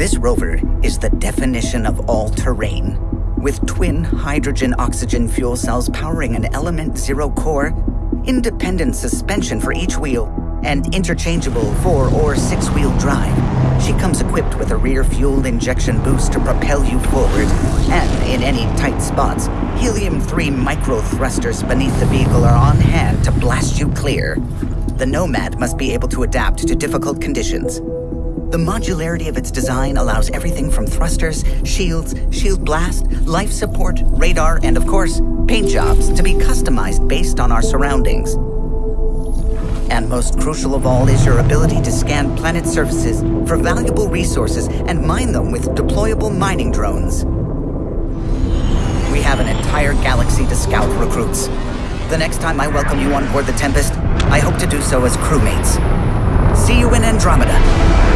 This rover is the definition of all-terrain. With twin hydrogen-oxygen fuel cells powering an Element Zero core, independent suspension for each wheel, and interchangeable four- or six-wheel drive, she comes equipped with a rear fuel injection boost to propel you forward, and in any tight spots, helium-3 micro thrusters beneath the vehicle are on hand to blast you clear. The Nomad must be able to adapt to difficult conditions. The modularity of its design allows everything from thrusters, shields, shield blast, life support, radar, and of course, paint jobs to be customized based on our surroundings. And most crucial of all is your ability to scan planet surfaces for valuable resources and mine them with deployable mining drones. We have an entire galaxy to scout recruits. The next time I welcome you on board the Tempest, I hope to do so as crewmates. See you in Andromeda.